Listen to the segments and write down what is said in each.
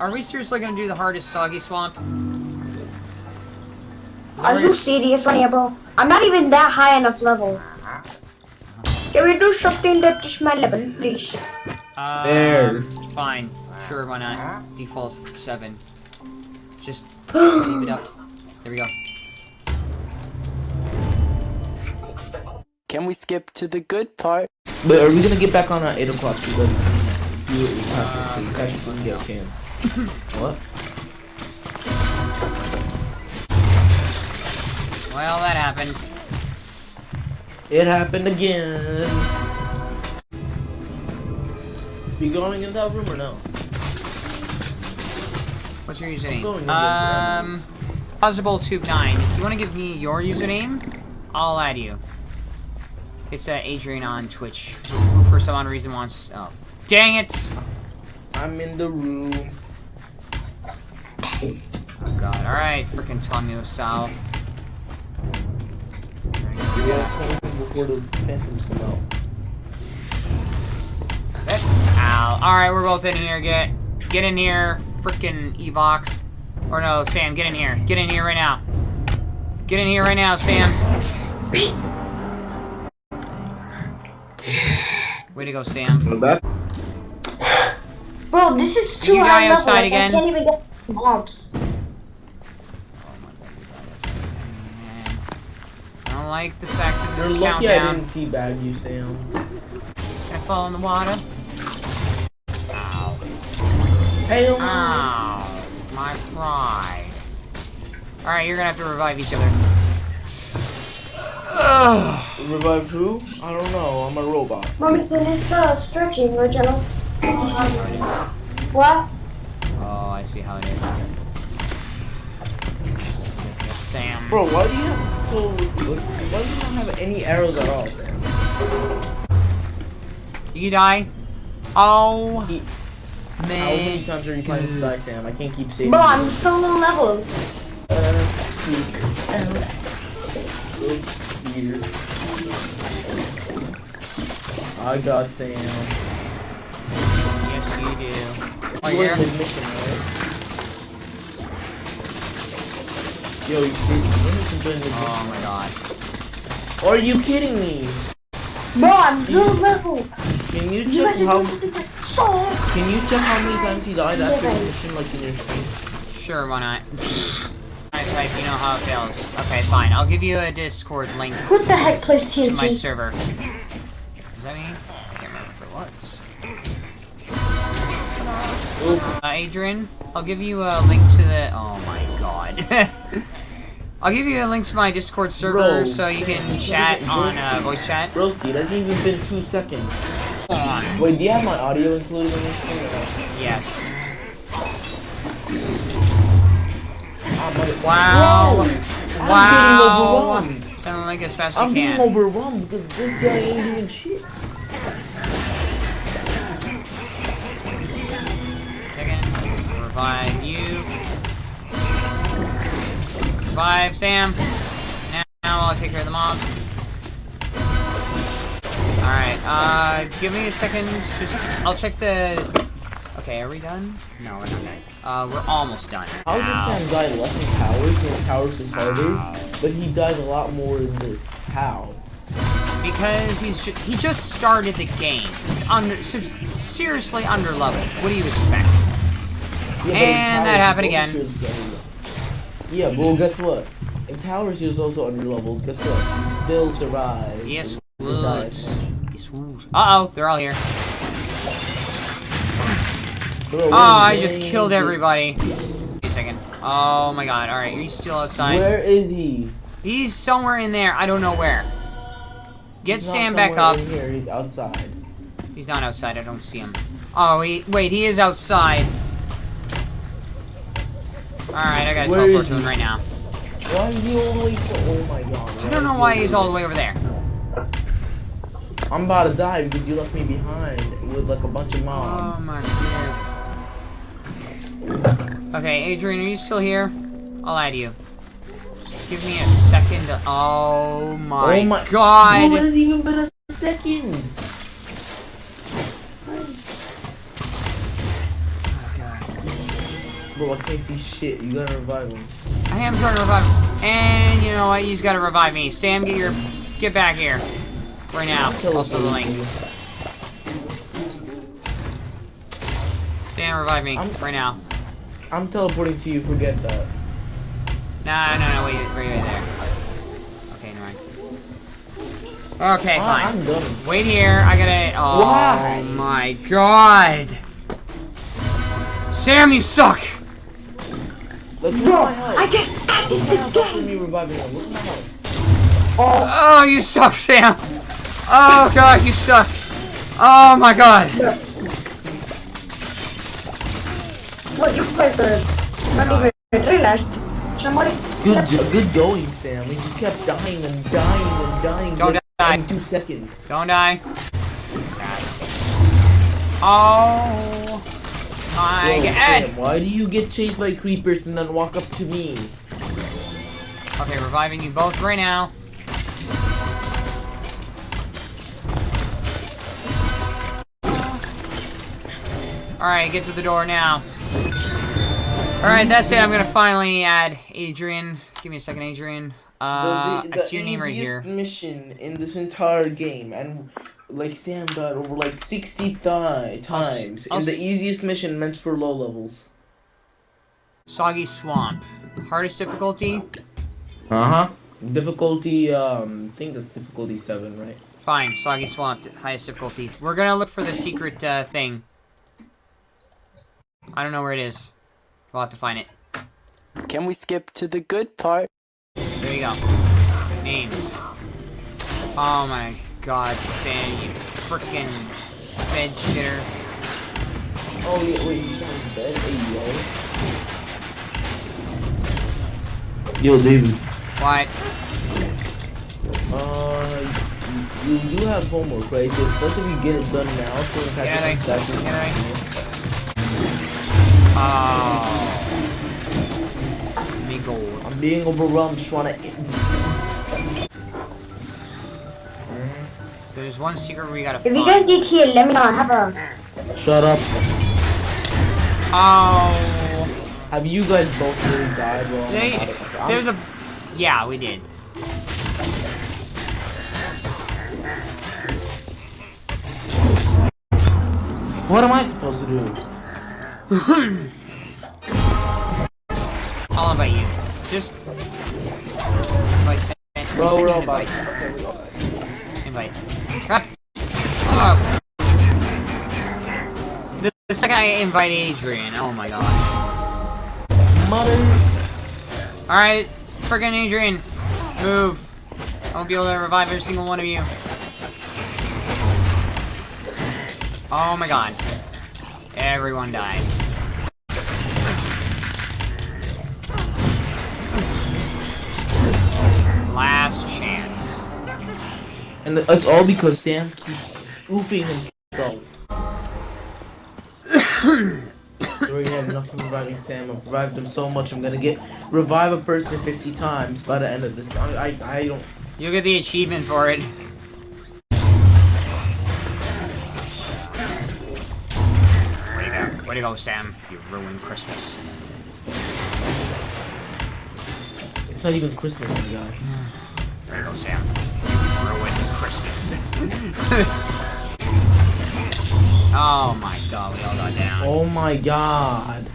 are we seriously gonna do the hardest soggy swamp? Are you serious, right, bro? I'm not even that high enough level. Can we do something that is my level, please? Uh, There. Fine. Sure, why not? Default 7. Just leave it up. There we go. Can we skip to the good part? But are we gonna get back on at 8 o'clock? You, you, have to, so you guys can get a chance. what? Well, that happened. It happened again. You going in that room or no? What's your username? Um, Possible Tube 9. If you want to give me your username, I'll add you. It's uh, Adrian on Twitch, who for some odd reason wants... Oh, dang it! I'm in the room. Oh god, alright, freaking Tommy Sal. We gotta close before the phantoms come out. Ow. Alright, we're both in here. Get get in here, freaking Evox. Or no, Sam, get in here. Get in here right now. Get in here right now, Sam. Way to go, Sam. Bro, this is too you high die level. outside like, again? I can't even get mobs. Oh my god, I don't like the fact that You're the lucky I countdown. didn't teabag you, Sam. I fall in the water. Ow. Hell no. Ow. My pride. Alright, you're gonna have to revive each other. Ugh. Revive who? I don't know. I'm a robot. Mommy, finish uh, stretching, original. What? Oh, I see how it is. Sam. Bro, why do you have so? Why do you not have any arrows at all, Sam? Do you die? Oh, He- How many times are you planning to die, Sam? I can't keep saving. Bro, you. I'm so low level. Uh, speak. Look here. I got Sam. Yes, you do. Oh, You you're were mission, right? Yo, you, you can join the Oh my god. Are you kidding me? Bro, I'm low level. Can you You check guys are how? doing something that's so. Can you check how many times he died after Yeah. the mission, like in your stream? Sure, why not? I type, you know how it feels. Okay, fine. I'll give you a Discord link Who the heck plays to my server. Is that me? Uh, Adrian, I'll give you a link to the. Oh my god. I'll give you a link to my Discord server Bro. so you can chat on uh, voice chat. broski, that's even been two seconds. Wait, do you have my audio included in this thing? Yes. Wow. Bro, I'm getting Wow. overwhelmed. Like as fast as I'm you getting overwhelmed because this guy ain't doing shit. Revive you. Revive Sam. Now, now I'll take care of the mobs. Alright, uh, give me a second. Just, I'll check the... Okay, are we done? No, we're not done. Uh, we're almost done. How did Ow. Sam die less in towers when towers is harder? Ow. But he dies a lot more in this. How? Because he's ju he just started the game. He's under seriously under level. What do you expect? Yeah, And that happened again. is Yeah, well, guess what? In towers, he was also under leveled. Guess what? He still survived. Yes, would. Yes, would. Uh oh, they're all here. Bro, Oh, I just killed everybody. Wait a second. Oh my god. Alright, are you still outside? Where is he? He's somewhere in there. I don't know where. Get He's Sam back up. Here, he's outside. He's not outside. I don't see him. Oh, he, wait, he is outside. Alright, I gotta Where teleport to him right now. Why is he all the way to? Oh my god. I don't know why he's all the way over there. I'm about to die because you left me behind with like a bunch of mobs. Oh my god. Okay, Adrian, are you still here? I'll add you. Just give me a second to... Oh my, oh my god! It hasn't even been a second. Bro, I can't see shit. You gotta revive him. I am trying to revive him. And you know what? He's got to revive me. Sam, get your, get back here, right now. Also the link. Sam, revive me I'm- right now. I'm teleporting to you. Forget that. No, no, no, wait, wait, wait there. Okay, never mind. Okay, Ah, fine. I'm done. Wait here, I gotta. Oh Why? my god! Sam, you suck! Look Bro. I just added Look at my the game. me reviving him. Look at my health. Oh, oh, you suck, Sam! Oh god, you suck! Oh my god! What you guys are not even realized. Somebody. Good, jo- good going, Sam. We just kept dying and dying and dying. Don't like, die. in two seconds. Don't die. Oh my Whoa, god! Sam, why do you get chased by creepers and then walk up to me? Okay, reviving you both right now. Alright, get to the door now. Alright, that's it. I'm gonna finally add Adrian. Give me a second, Adrian. Uh, the, I see your name right here. mission in this entire game, and like Sam died over like sixty times I'll in the easiest mission meant for low levels. Soggy Swamp. Hardest difficulty? Uh huh. Difficulty, um, I think that's difficulty seven, right? Fine, Soggy Swamp, highest difficulty. We're gonna look for the secret, uh, thing. I don't know where it is. We'll have to find it. Can we skip to the good part? There you go. Names. Oh my god, Sam, you freaking bed shitter. Oh yeah, wait, you shot his bed? Hey yo. Yo, David. What? Uh, you, you do have homework, right? So it's best if you get it done now, so in Yeah, fact, they- it's actually- Oh. Me gold. I'm being overwhelmed, just wanna. There's one secret we gotta If you guys need heal, let me know. I have a. Shut up. Oh. Have you guys both really died? Well, I'm They. I'm- there's a... Yeah, we did. What am I supposed to do? I'll invite you. Just... Invite Sam. Bro, we're all invite. Invite. Ah. Oh. The, the second I invite Adrian, oh my god. Mother. Alright, friggin' Adrian, move. I won't be able to revive every single one of you. Oh my god. Everyone died. And it's all because Sam keeps oofing himself. I have enough of reviving Sam. I've revived him so much. I'm gonna get revive a person 50 times by the end of this. I, I, I don't. You'll get the achievement for it. Way to go. Way to go, Sam. You ruined Christmas. It's not even Christmas, guy. Way to go, Sam. Christmas. oh my god, we all got down. Oh my god.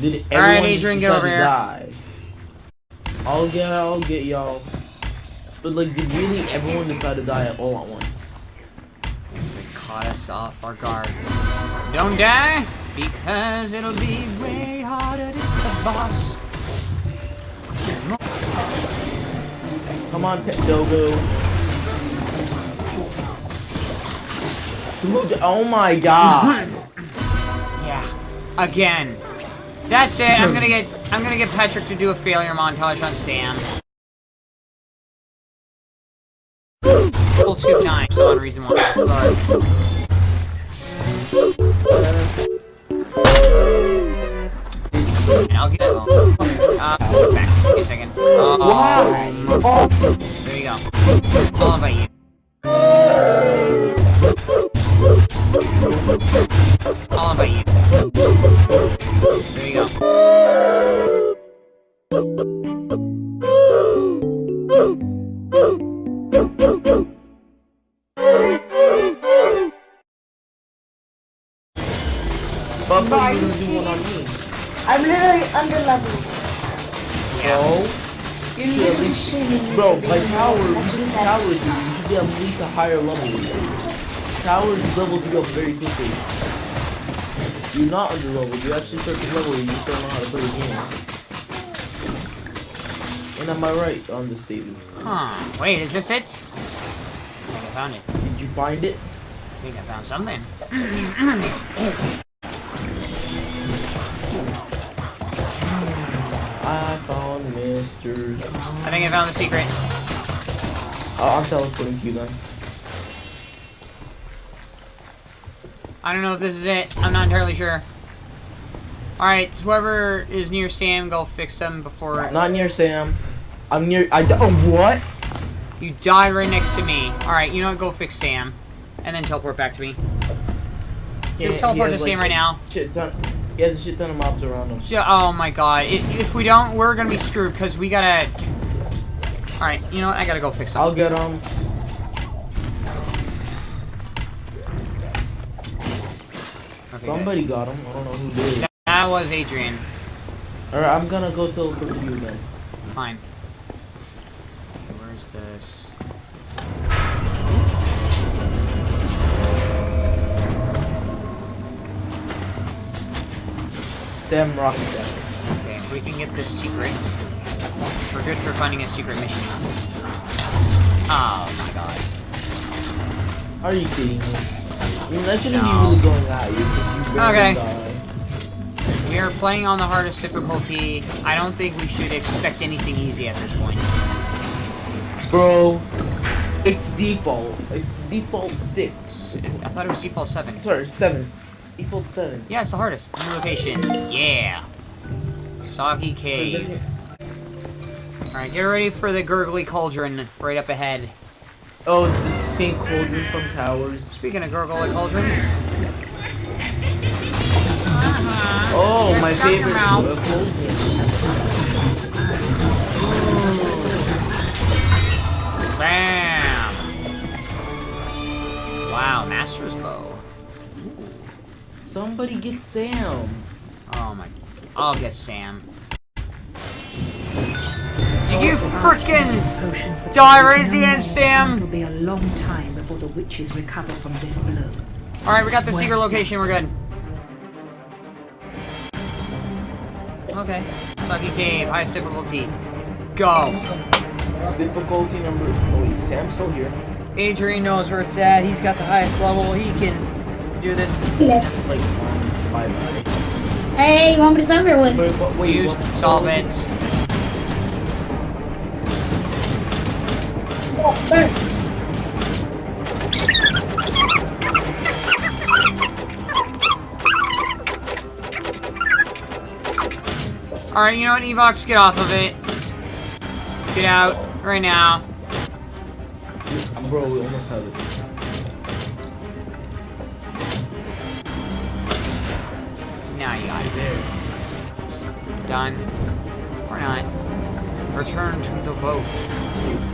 Did everyone Alright, Adrian, get decide over to here. Die? I'll get, I'll get y'all. But like, did really everyone decide to die all at once? They caught us off our guard. Don't die, because it'll be way harder to get the boss. Come on, Pet Dogo. Oh my god. Yeah. Again. That's it. I'm gonna get I'm gonna get Patrick to do a failure montage on Sam. Full two times, so on reason one. And I'll get uh, back. Give a second. Um, there you go. I'll invite you. You That's do just. Tower, dude. You should be at least a higher level. Towers leveled you up very quickly. You're not under level. You actually start to level. You just don't know how to play the game. And am I right on this statement? Huh. Wait, is this it? I think I found it. Did you find it? I think I found something. I found Mr. I think I found the secret. Oh, I'm teleporting to you then. I don't know if this is it. I'm not entirely sure. Alright, whoever is near Sam, go fix them before Not near Sam. I'm near. I. Oh, what? you died right next to me. Alright, you know what? Go fix Sam. And then teleport back to me. He- he teleport to Sam right now. Shit ton. He has a shit ton of mobs around him. Ju- Oh my god. If, if we don't, we're gonna be screwed because we gotta. Alright, you know what? I gotta go fix I'll get him. Okay, Somebody got him. I don't know who did. good. That was Adrian. Alright, I'm gonna go teleport to you then. Fine. Where's this? Sam Rocket. Okay, if we can get this secret. We're good for finding a secret mission. Oh my god. Are you kidding me? I mean, that shouldn't No. be really going at you. Okay. die. We are playing on the hardest difficulty. I don't think we should expect anything easy at this point. Bro, it's default. It's default six. I thought it was default 7. Sorry, seven. Default seven. Yeah, it's the hardest. New location. Yeah. Soggy Cave. Alright, get ready for the gurgly cauldron right up ahead. Oh, it's the same cauldron from Towers. Speaking of gurgly cauldron. Oh, Just my favorite mouth. uh, cauldron. Bam! Wow, Master's Bow. Somebody get Sam. Oh my. I'll get Sam. Did you frickin' die right at the end, Sam? It will be a long time before the witches recover from this blow. Alright, we got the Well secret done. location, we're good. Okay. Lucky Cave, highest difficulty. Go. Difficulty number. Oh wait, Sam's still here. Adrian knows where it's at. He's got the highest level. He can do this. It's like bye bye. Hey, you want me to start here with? Wait, what, wait, Use what- solvents. Oh, burn. Alright, you know what, Evox? Get off of it. Get out. Right now. Bro, we almost have it. Now you got it. There. Done. Or not. Return to the boat.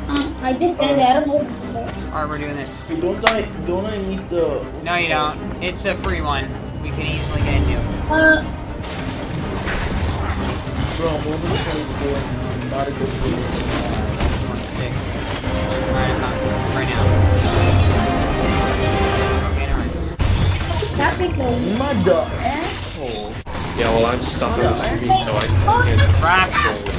Uh, I just said that. I don't. Alright, we're doing this. Hey, don't I don't I need the No, you don't. It's a free one. We can easily get into. Uh, bro? I'm over the 24 and I'm about to go for it. 26. Alright, I'm not. Right now. Okay, never mind. that because Mother asshole. Yeah, well, I'm stuck on the screen, so I can't. Crap!